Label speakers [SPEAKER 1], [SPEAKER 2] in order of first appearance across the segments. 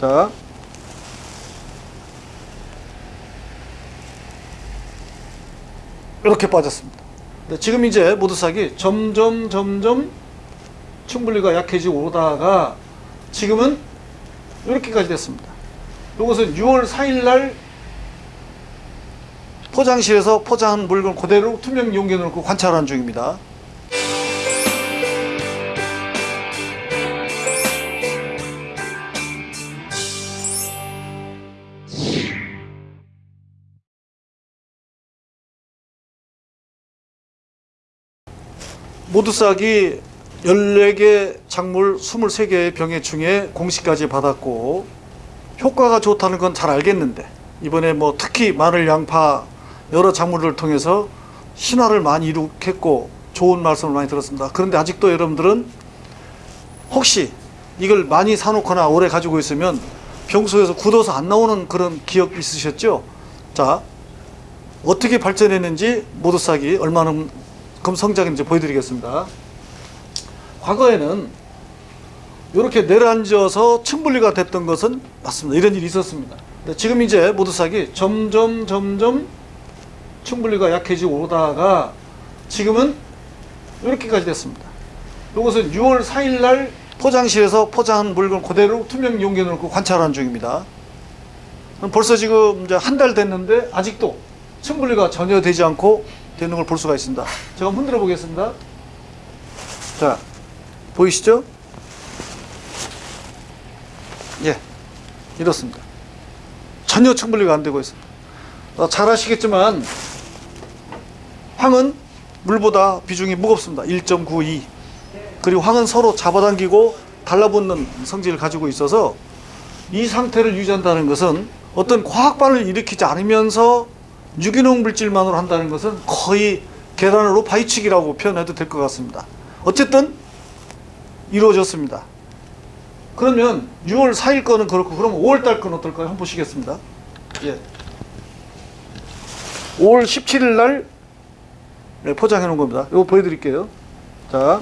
[SPEAKER 1] 자 이렇게 빠졌습니다. 네, 지금 이제 모두싹이 점점 점점 충분리가 약해지고 오다가 지금은 이렇게까지 됐습니다. 이것은 6월 4일 날 포장실에서 포장한 물건 그대로 투명 용기에 넣고 관찰하는 중입니다. 모두 싹이 14개 작물 23개의 병해 중에 공시까지 받았고 효과가 좋다는 건 잘 알겠는데 이번에 뭐 특히 마늘, 양파 여러 작물을 통해서 신화를 많이 이룩했고 좋은 말씀을 많이 들었습니다. 그런데 아직도 여러분들은 혹시 이걸 많이 사놓거나 오래 가지고 있으면 평소에서 굳어서 안 나오는 그런 기억 있으셨죠? 자 어떻게 발전했는지 모두 싹이 얼마나 금 성장인지 보여드리겠습니다. 과거에는 이렇게 내려앉아서 층분리가 됐던 것은 맞습니다. 이런 일이 있었습니다. 지금 이제 모두싹이 점점 점점 층분리가 약해지고 오다가 지금은 이렇게까지 됐습니다. 이것은 6월 4일 날 포장실에서 포장한 물건 그대로 투명 용기에 넣고 관찰하는 중입니다. 벌써 지금 한 달 됐는데 아직도 층분리가 전혀 되지 않고 되는 걸 볼 수가 있습니다. 제가 흔들어 보겠습니다. 자, 보이시죠? 예, 이렇습니다. 전혀 층분리가 안 되고 있습니다. 어, 잘 아시겠지만 황은 물보다 비중이 무겁습니다. 1.92 그리고 황은 서로 잡아당기고 달라붙는 성질을 가지고 있어서 이 상태를 유지한다는 것은 어떤 과학반을 일으키지 않으면서 유기농 물질만으로 한다는 것은 거의 계란으로 파이치기라고 표현해도 될 것 같습니다. 어쨌든 이루어졌습니다. 그러면 6월 4일 거는 그렇고 그럼 5월 달 거는 어떨까요? 한번 보시겠습니다. 예. 5월 17일 날 네, 포장해 놓은 겁니다. 이거 보여드릴게요. 자.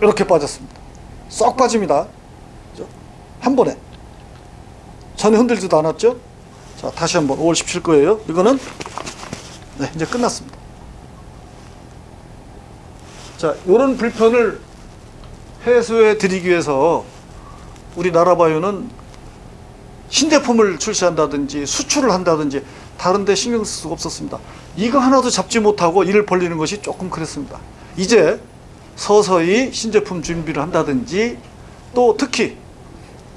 [SPEAKER 1] 이렇게 빠졌습니다. 쏙 빠집니다. 한 번에. 전혀 흔들지도 않았죠? 자, 다시 한번 5월 17 거예요. 이거는 네, 이제 끝났습니다. 자, 이런 불편을 해소해 드리기 위해서 우리나라 바이오는 신제품을 출시한다든지 수출을 한다든지 다른 데 신경 쓸 수가 없었습니다. 이거 하나도 잡지 못하고 일을 벌리는 것이 조금 그랬습니다. 이제 서서히 신제품 준비를 한다든지 또 특히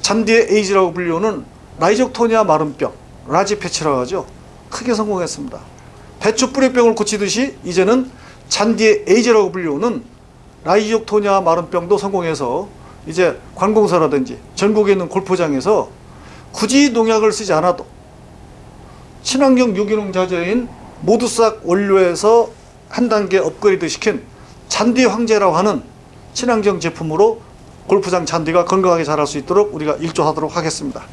[SPEAKER 1] 잔디의 에이즈라고 불리우는 Rhizoctonia 마른병, large patch라고 하죠. 크게 성공했습니다. 배추 뿌리병을 고치듯이 이제는 잔디의 에이즈라고 불리우는 Rhizoctonia 마른병도 성공해서 이제 관공서라든지 전국에 있는 골프장에서 굳이 농약을 쓰지 않아도 친환경 유기농 자재인 모두싹 원료에서 한 단계 업그레이드 시킨 잔디 황제라고 하는 친환경 제품으로 골프장 잔디가 건강하게 자랄 수 있도록 우리가 일조하도록 하겠습니다.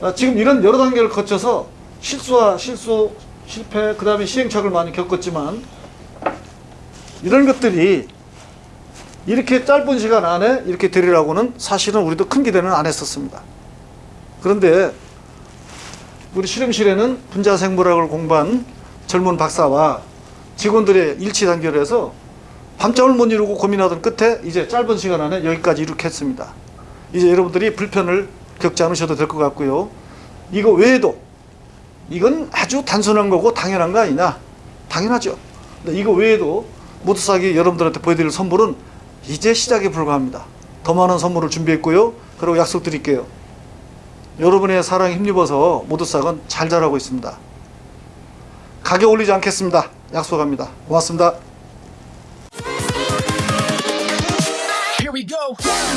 [SPEAKER 1] 아, 지금 이런 여러 단계를 거쳐서 실수와 실수, 실패, 그 다음에 시행착오를 많이 겪었지만 이런 것들이 이렇게 짧은 시간 안에 이렇게 되리라고는 사실은 우리도 큰 기대는 안 했었습니다. 그런데 우리 실험실에는 분자생물학을 공부한 젊은 박사와 직원들의 일치 단결을 해서 밤잠을 못 이루고 고민하던 끝에 이제 짧은 시간 안에 여기까지 이룩했습니다. 이제 여러분들이 불편을 겪지 않으셔도 될 것 같고요. 이거 외에도 이건 아주 단순한 거고 당연한 거 아니냐? 당연하죠. 이거 외에도 모두싹이 여러분들한테 보여드릴 선물은 이제 시작에 불과합니다. 더 많은 선물을 준비했고요. 그리고 약속드릴게요. 여러분의 사랑에 힘입어서 모두싹은 잘 자라고 있습니다. 가격 올리지 않겠습니다. 약속합니다. 고맙습니다.
[SPEAKER 2] Go.